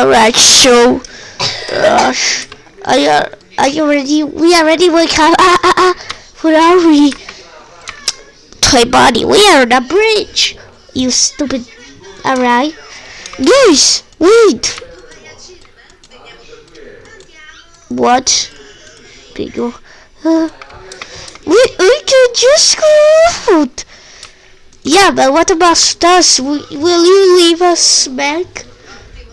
Alright, so, uh, are you, are you ready? We are ready, wake up. Ah, ah, ah. Where are we? Toy Bonnie, we are on a bridge. You stupid. Alright. Guys, wait. What? Bigger. Uh, we, we can just go out. Yeah, but what about us? Will you leave us back?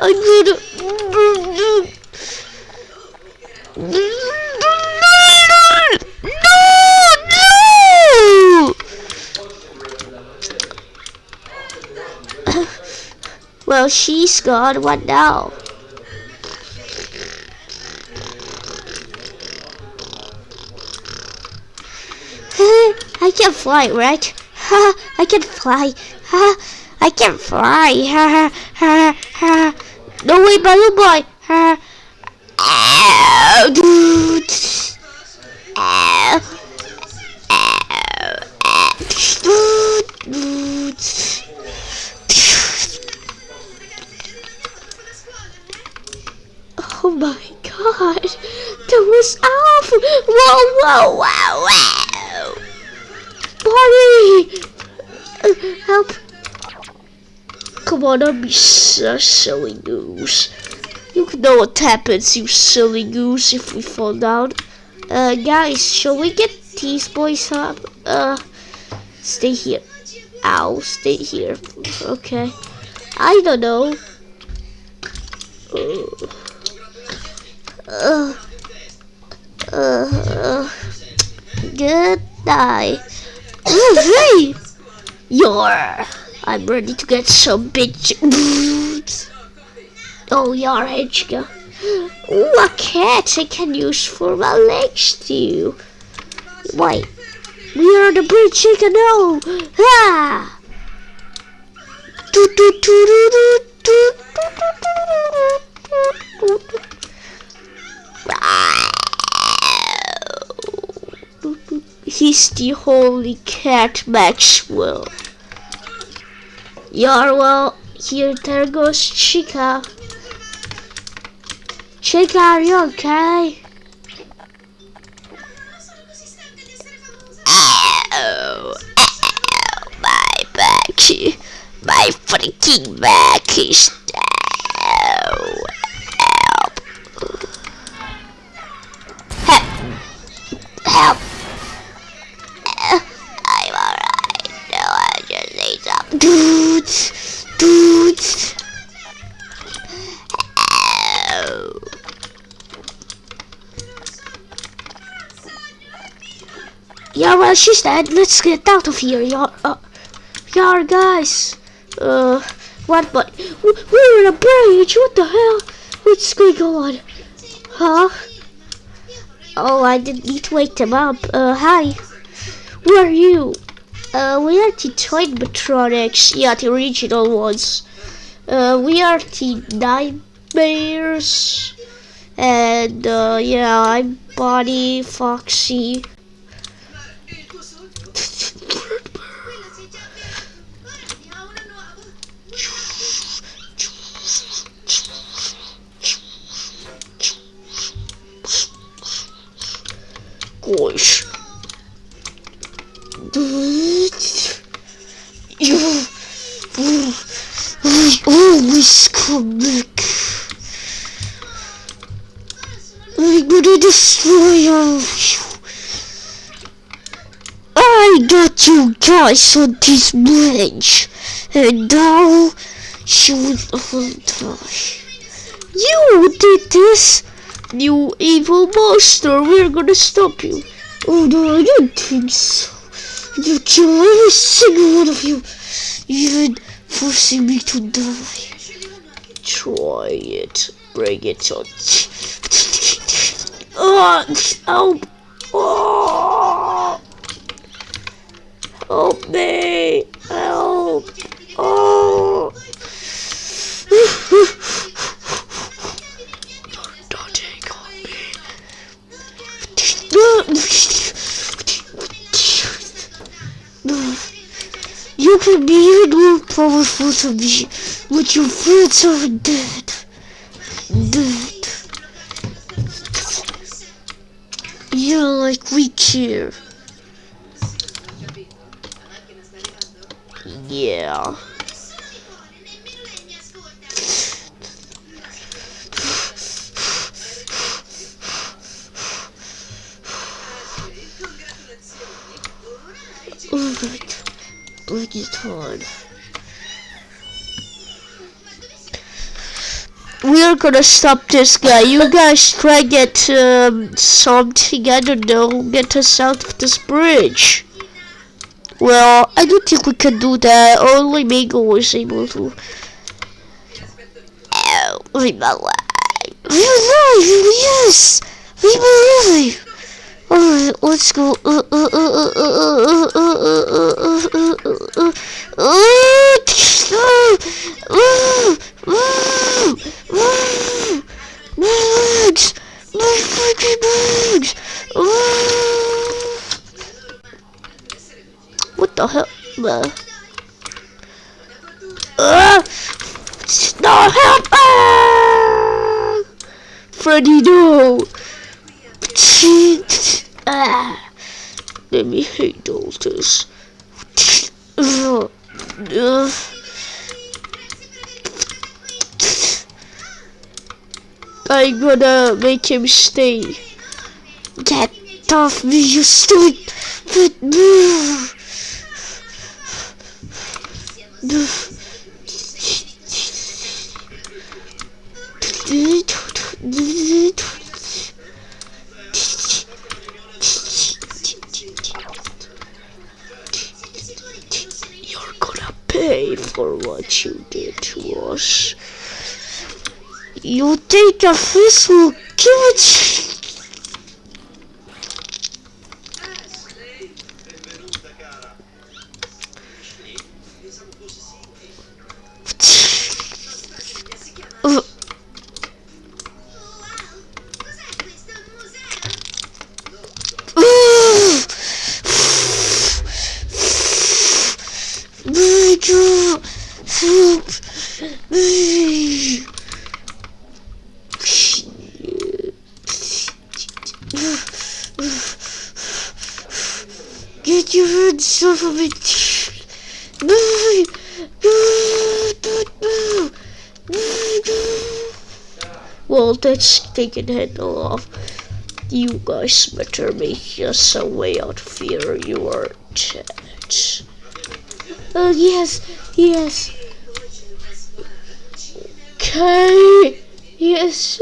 Oh! I'm gonna. No! No! Well, she's gone. What now? I can fly, right? Ha! I can fly. Ha! I can fly. Ha! Ha! Ha! No way, balloon boy. Ha! Ow. Ow. Oh my god. That was awful. Whoa, whoa, wow, wow. Bonnie! Uh, help. Come on, don't be so silly goose. You know what happens, you silly goose, if we fall down. Uh, guys, shall we get these boys up? Uh, stay here. Ow, stay here. Okay. I don't know. Uh, uh, uh, good night. Hey! You're. I'm ready to get some bitch. oh, you're Hedge. Ooh, a cat I can use for my legs too. Wait, we are the I can know. Ah! Do, do, do, do, do, do, do, do, do, do. He's the holy cat Maxwell. Yeah, well, here there goes Chica. Chica, are you okay? Ow, ow, my back, my freaking back is dudes. Ow. Yeah, well, she's dead. Let's get out of here, yeah. Uh, yeah, guys. Uh, what? But we're in a bridge. What the hell? What's going on? Huh? Oh, I didn't need to wake them up. Uh, hi. Who are you? Uh, we are the Toy Matronics. Yeah, the original ones. Uh, we are the Nightmares. And, uh, yeah, I'm Bonnie, Foxy. Gosh. I'm gonna destroy all of you. I got you guys on this bridge, and now you will die. You did this, you evil monster. We're gonna stop you. Oh no, I don't think so. You kill every single one of you, even forcing me to die. Try it. Bring it on. Oh, help! Oh! Help me! Help! Oh! You could be you power force of you, but your friends are dead. Dead. You yeah, like we care. Yeah. Oh. We're gonna stop this guy. You guys try get um, something, I don't know, get us out of this bridge. Well, I don't think we can do that. Only Mangle was able to. Oh, my life. We're alive! Yes! We Alright, let's go. What the hell? Uh, no help! Freddy, no! Ah, let me hate. Uh, uh. I'm gonna make him stay. Get off me, you stupid! You're what you did to us. You think a fist will give it? Uh, Get your hands off of me. Well, that's taking handle off. You guys better make us a way out of here. You are dead. Oh, yes, yes. Okay, yes.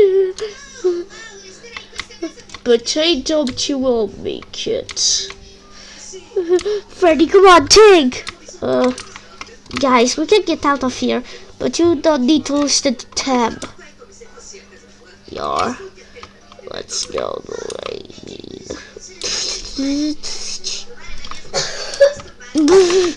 But I doubt you will make it. Freddy, come on, take. Uh, guys, we can get out of here, but you don't need to lose the tab your what's your name?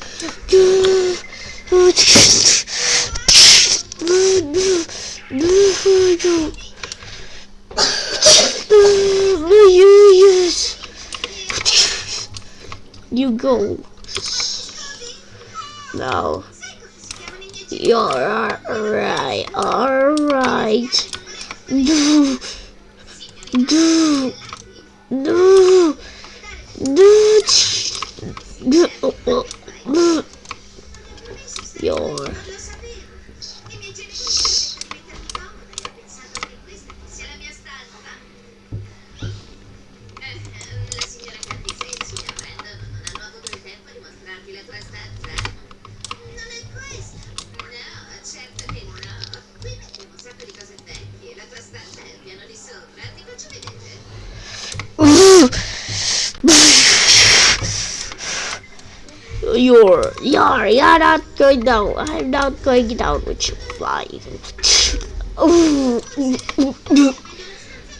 You're, you're, not going down. I'm not going down with you flying.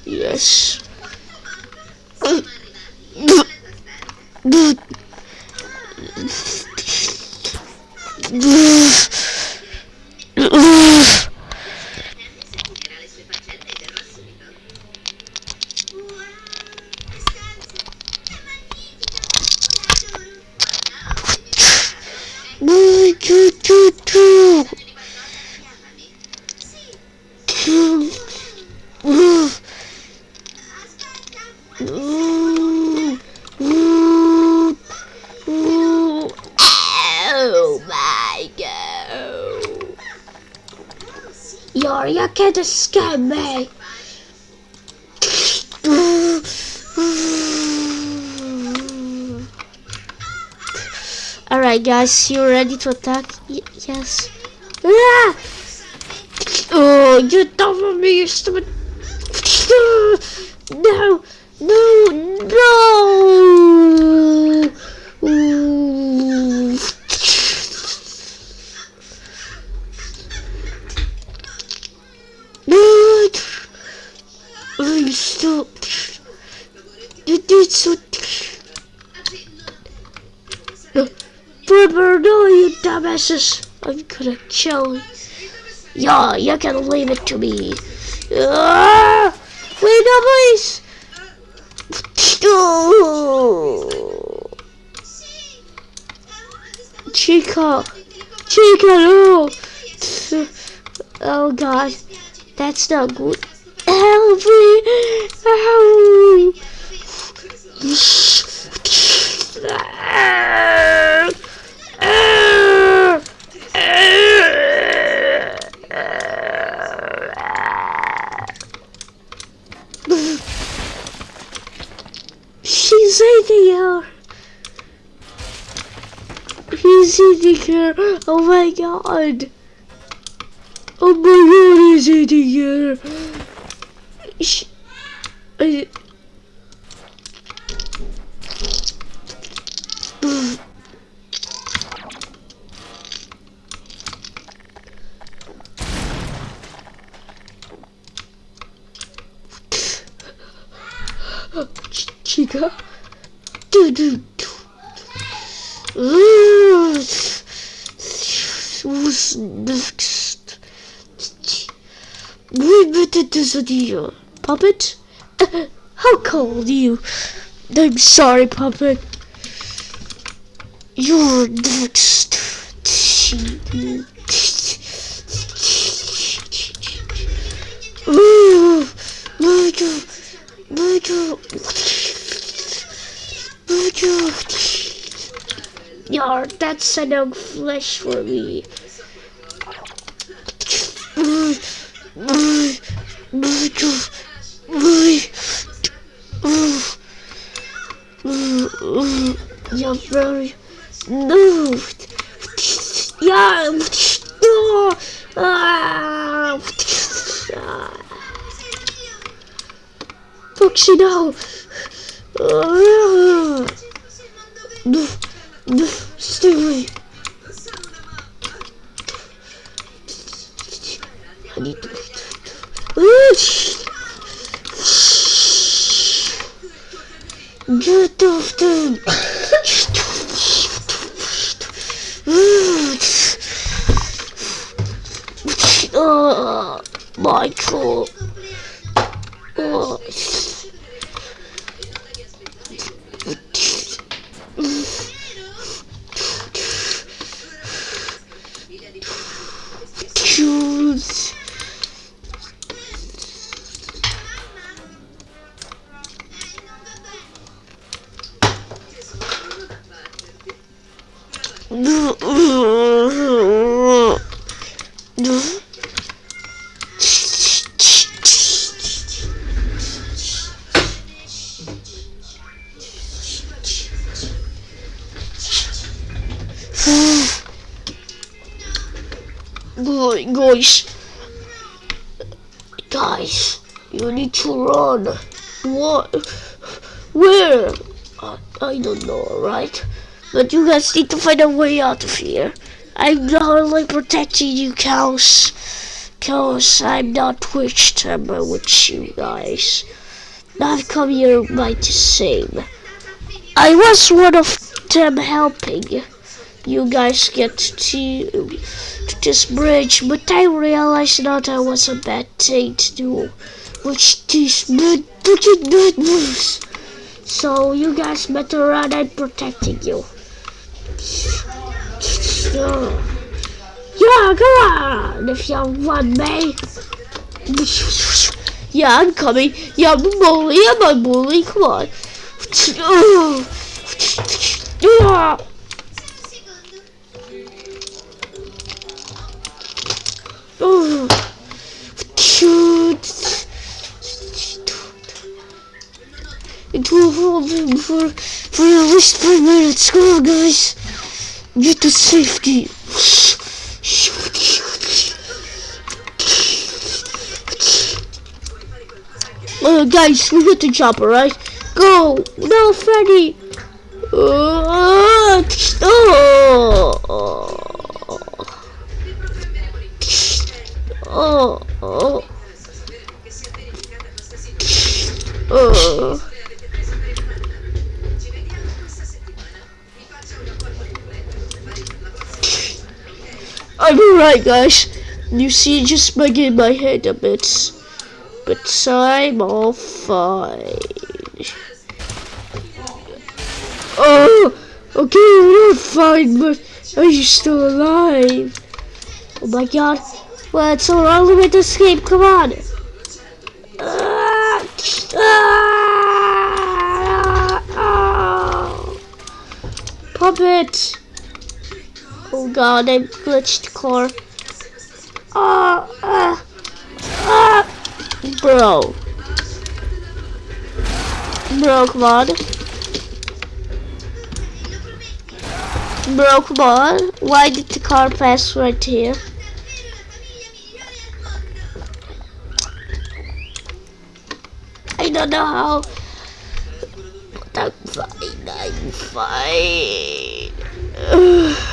Yes. Alright guys, you ready to attack? Y yes. Ah! Oh, you don't want me, you stupid. No, no, no. Ooh. No. Oh, you stop. You did so. Brother, no, you dumbasses. I'm gonna kill. Yeah, you can leave it to me. Ah! Wait, no, please. Oh. Chica, Chica, no. Oh God, that's not good. Help me! Help! She's eating her. He's eating her. Oh my god. Oh my god, he's eating her. Sh- I- Chica? Do do We better do puppet. How cold you? I'm sorry, puppet. You're next. Ooh, Nigel, Nigel, Nigel. Yar, that's enough flesh for me. You're very. No. Ah. Foxy, no. Ah. No. No. Stay away. Oh. Oh. Guys, guys, you need to run. What? Where? Uh, I don't know, right? But you guys need to find a way out of here. I'm not only protecting you cows. Cause I'm not witch timber with you guys. I've come here by the same. I was one of them helping you guys get to, to this bridge, but I realized that I was a bad thing to do. Which these so you guys better run. I'm protecting you. Yeah, come on, if you want me. Yeah, I'm coming. Yeah, I'm a bully. I'm a bully. Come on. Yeah. It will hold for, for at least minutes. Come on, guys. Get to safety. Uh, guys, we got the job, alright? Go! No, Freddy! Uh! Oh! I'm alright, guys. You see, just bugging my head a bit. But I'm all fine. Oh! Okay, you're fine, but are you still alive? Oh my god. Well, it's our to escape. Come on. Ah, ah, ah. Puppet. Oh god, I glitched the car. Ah, ah, ah. Bro. Bro, come on. Bro, come on. Why did the car pass right here? I don't know how. But I'm fine. I'm fine.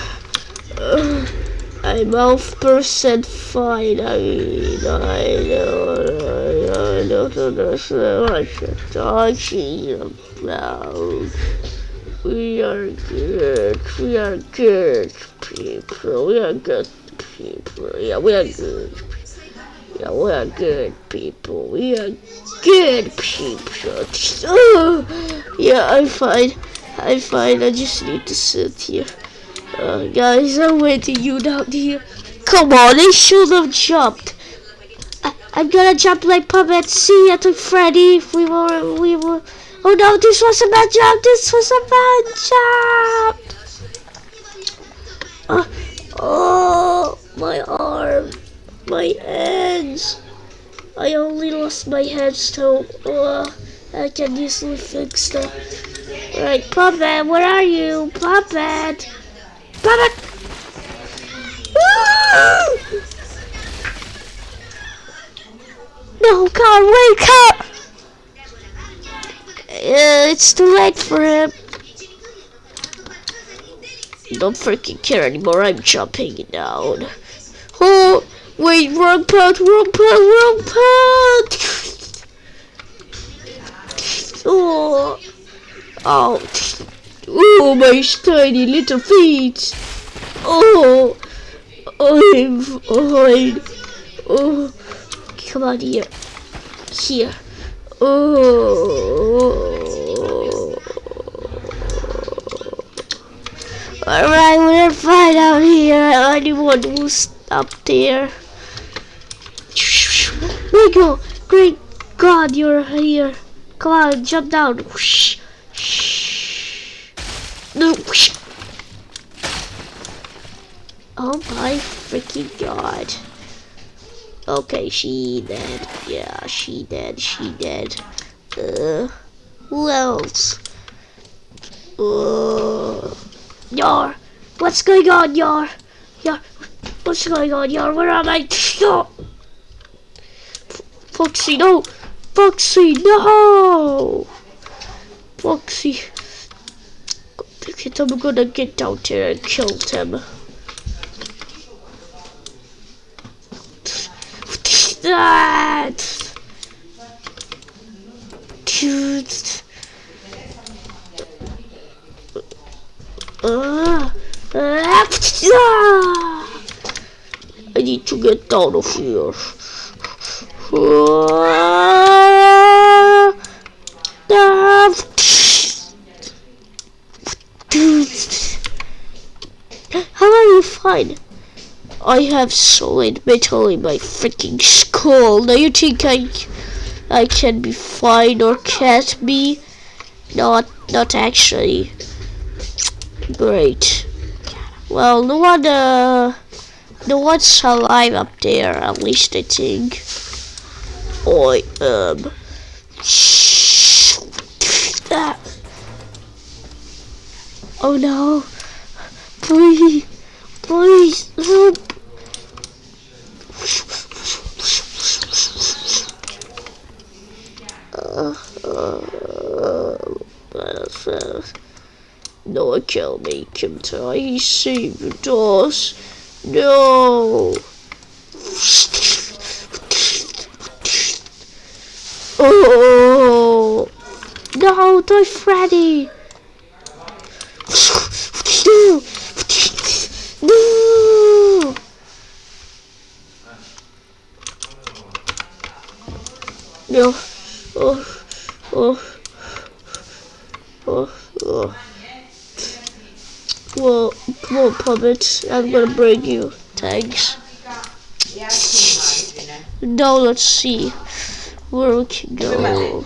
I'm half percent fine. I mean, I don't, I don't understand what you're talking about. We are good. We are good people. We are good people. Yeah, we are good. Yeah, we are good people. We are good people. Oh, yeah, I'm fine. I'm fine. I just need to sit here. Uh, guys, I'm waiting you down here. Come on, they should have jumped. I, I'm gonna jump like puppet. See you to Freddy. If we were, we were. Oh no, this was a bad jump. This was a bad jump. Uh, oh, my arm, my hands. I only lost my so uh, I can easily fix that. Right, puppet, where are you, puppet? Puppet. No, God, wake up! Uh, it's too late for him. Don't freaking care anymore. I'm jumping down. Oh, wait, wrong part, wrong part, wrong part. Oh, oh, oh, my tiny little feet. Oh, I'm fine. Oh, come on here, here. Oh. Alright, we're fine out here. Anyone who's up there. Rico, great God, you're here. Come on, jump down. Whoosh. Freaking God. Okay, she dead. Yeah, she dead. She dead. Uh, who else? Uh, Yar, what's going on, Yar? Yar, what's going on, Yar? Where am I? No! Foxy, no! Foxy, no! Foxy. I'm gonna get down there and kill him. That. Dude. Uh, I need to get out of here. Dude. How are you fine? I have solid metal in my freaking skull. Now you think I I can be fine or can't be? Not not actually. Great. Well no one uh no one's alive up there, at least I think. I um. Oh no. Please please help no, I can't make him die. He saved us. No. Oh no, die, Freddy. No. No. No. Oh. Oh. Oh. Oh. Well, come on, Puppet. I'm gonna bring you. Thanks. Now let's see where we can go.